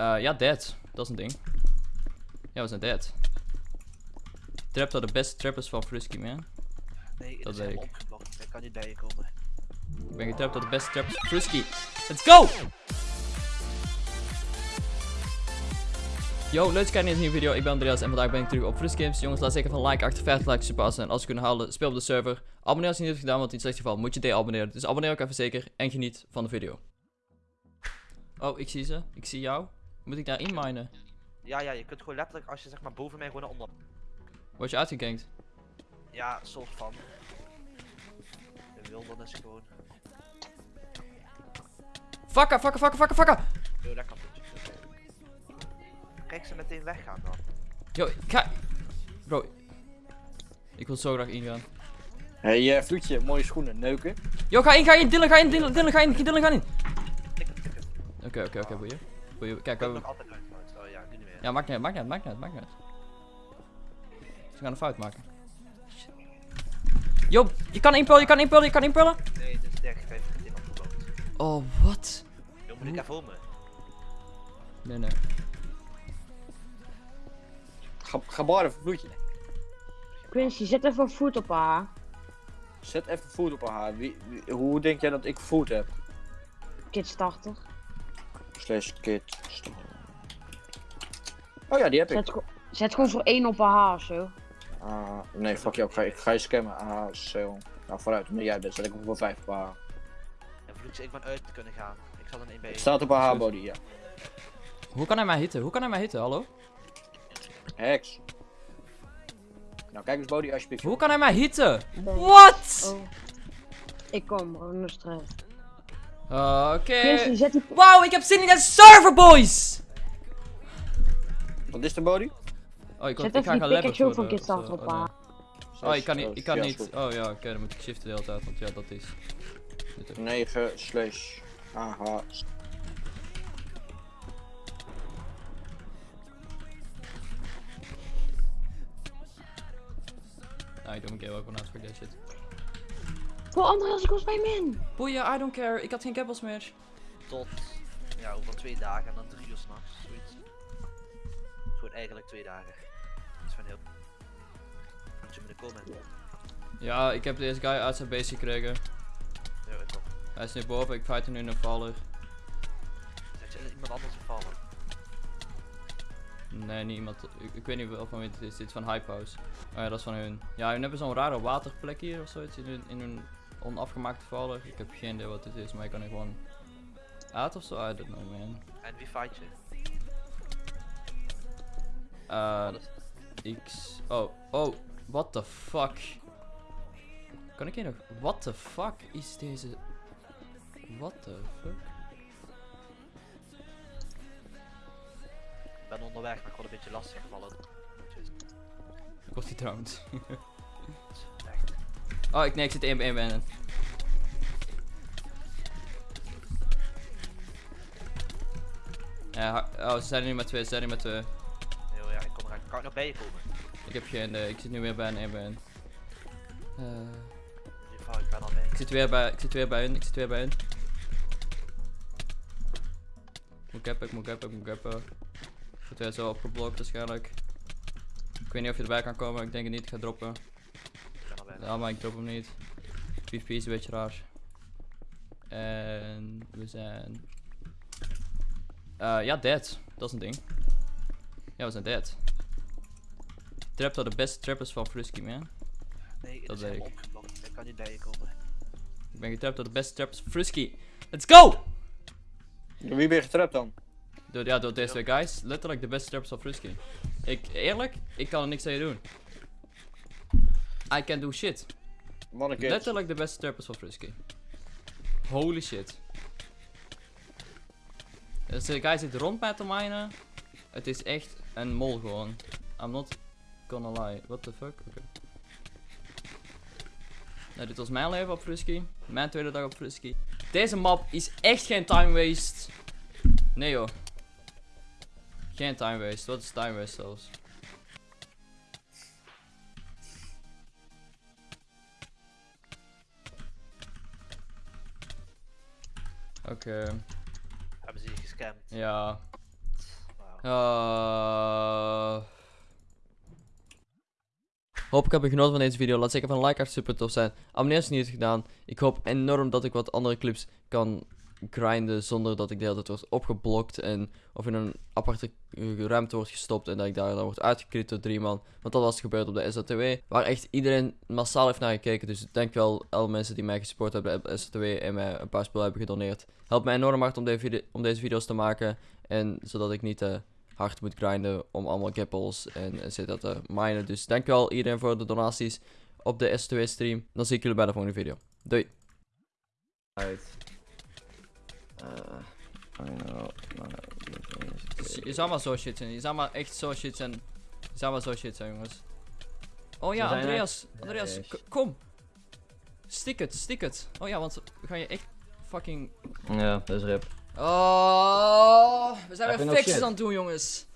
Eh, ja, dead. Dat is een ding. Ja, we zijn dead. Trap are de beste trappers van Frisky, man. Nee, Dat dat is ik. Ik kan niet bij je komen. Ik ben getrapt door de beste trappers van Frisky. Let's go! Yo, leuk dat je kijkt naar deze nieuwe video. Ik ben Andreas en vandaag ben ik terug op Frisk Games. Jongens, laat zeker van like achter, 50 likes verpassen. En als je kunt halen, speel op de server. Abonneer als je niet hebt gedaan, want in het slechtste geval moet je de-abonneren. Dus abonneer ook even zeker en geniet van de video. Oh, ik zie ze. Ik zie jou. Moet ik daar inminen? Ja, ja, je kunt gewoon letterlijk als je zeg maar boven mij gewoon naar onder. Word je uitgegankt? Ja, soort van. De wildernis gewoon. Fakka, fakka, fakka, fakka, fakka! Yo, dat kan niet. Kijk ze meteen weggaan dan. Yo, ga... Bro. Ik wil zo graag ingaan. Hé, hey, Vloedje, mooie schoenen, neuken. Yo, ga in, ga in, Dylan, ga in, Dylan, Dylan, ga in, Dylan, ga in. Tikken, tikken. Oké, oké, oké, boeien. Kijk, we Ik hebben... nog altijd uit. trouwens. Oh ja, nu niet meer. Ja, maakt niet uit, maakt niet uit, maakt niet uit, maakt niet uit. Ze gaan een fout maken. Yo, je kan inpullen, je kan inpullen, je kan inpullen. Nee, dit is dicht. Hij heeft het in opgebouwd. Oh, wat? Yo, moet ik even om me? Nee, nee. Ga, ga baren voor Vloedje. Quincy, zet even voet op haar. Zet even food op haar. Wie, wie- hoe denk jij dat ik food heb? Kids 80. Slash kit. Oh ja, die heb ik. Zet, go- zet gewoon voor één op haar haar of zo. Ah, nee, fuck jou, ik ga, ik ga je scammen. Ah, zo. Nou, vooruit, omdat jij bent, zet ik hem voor 5 op haar. En ik ben uit te kunnen gaan. Ik zal er één bij Het je. staat op haar haarbody, ja. Hoe kan hij mij hitten? Hoe kan hij mij hitten, hallo? Hex. Nou, kijk eens body alsjeblieft. Hoe kan hij mij hitten? What? Oh. Ik kom, no stress. Oké. Die... Wauw, ik heb zin in de server, boys! Wat is de body? Oh, ik, Zet ik ga gaan die levelen Pikachu voor van de- Kids of 80 zo. op Oh, haar. Oh, ik kan niet, ik kan niet. Oh ja, oké, dan moet ik shiften de hele tijd, want ja, dat is. dit ook. 9 slash AH. Nou, ik doe mijn game ook wel na, fuck that shit. Voor Andreas, ik was bij min. Boeien, I don't care, ik had geen keppels meer. Tot, ja, over twee dagen en dan drie uur s'nachts. Zoiets. Gewoon eigenlijk twee dagen. Dat is van heel. Moet je moeten komen? Ja, ik heb deze guy uit zijn base gekregen. Ja, ik ook. Hij is nu boven, ik fight hem nu in een valler. Zet je iemand anders gevallen? Nee, niet iemand. Ik, ik weet niet wel van wie het is. Dit is van Hype House. Oh ja, dat is van hun. Ja, hun hebben zo'n rare waterplek hier of zoiets in hun, in hun onafgemaakte valler. Ik heb geen idee wat dit is, maar ik kan er gewoon uit of zo. I don't know, man. En wie fight je? Uh, X. Oh, oh, what the fuck? Kan ik hier nog? What the fuck is deze? What the fuck? Ik ben onderweg, maar ik word een beetje lastig gevallen. Kost die trouwens. Oh, ik, nee, ik zit 1 bij 1 bij hen. Ja, oh, ze zijn er nu met twee, ze zijn er nu met twee. Heel ja, ik kom eraan. Kan ik nog bij je komen? Ik heb geen, eh, ik zit nu weer bij een 1 bij hen. In ieder geval, ik ben al bij. ik zit weer bij, ik zit weer bij hun, ik zit weer bij hun. Moet gappen, ik moet gappen, ik moet gappen. Ik word weer zo opgeblokt waarschijnlijk. Ik weet niet of je erbij kan komen, ik denk het niet, ik ga droppen. Ja, maar ik drop hem niet. PvP is een beetje raar. En we zijn. Eh, ja, dead. Dat is een ding. Ja, we zijn dead. Trap are de beste trappers van Frisky, man. Nee, dat is opgeblokt. Ik kan niet bij je komen. Ik ben getrapt door de beste trappers van Frisky. Let's go! Door wie ben je getrapt dan? Door, ja, door deze guys. Letterlijk de beste trappers van Frisky. Ik, eerlijk, ik kan er niks aan je doen. I can do shit. Letterlijk de beste trappers van Frisky. Holy shit. Deze guy zit rond mij te minen. Het is echt een mol gewoon. I'm not gonna lie. What the fuck? Oké. Nou, dit was mijn leven op Frisky. Mijn tweede dag op Frisky. Deze map is echt geen time waste. Nee joh. Geen time waste. Wat is time waste zelfs? Oké. Hebben ze je gescamd? Ja. Uh... Hopelijk heb je genoten van deze video. Laat zeker van een like achter super tof zijn. Abonneer als je het niet hebt gedaan. Ik hoop enorm dat ik wat andere clips kan grinden zonder dat ik de hele tijd opgeblokt en of in een aparte eh, ruimte wordt gestopt en dat ik daar dan word uitgekrit door drie man. Want dat was gebeurd op de SATW, waar echt iedereen massaal heeft naar gekeken. Dus ik denk wel alle mensen die mij gesupport hebben op de SATW en mij een paar spullen hebben gedoneerd. Helpt mij enorm hard om, deze video- om deze video's te maken en zodat ik niet te hard moet grinden om allemaal gapples en et cetera te minen. Dus dankjewel iedereen voor de donaties op de SATW stream. Dan zie ik jullie bij de volgende video. Doei! Uh, I know. Je zou maar zo shit zijn. Je zou maar echt zo shit zijn. Je zou maar zo shit zijn, jongens. Oh ja, Andreas. Andreas, kom. Stik het, stik het. Oh ja, want ga je echt fucking... Ja, dat is rip. Oh, we zijn weer fixes aan het doen, jongens.